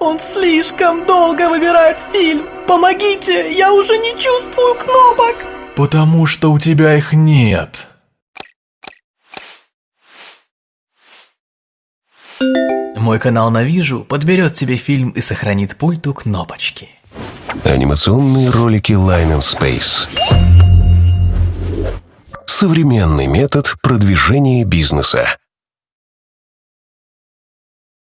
Он слишком долго выбирает фильм. Помогите, я уже не чувствую кнопок. Потому что у тебя их нет. Мой канал Навижу подберет тебе фильм и сохранит пульту кнопочки. Анимационные ролики Line and Space. Современный метод продвижения бизнеса.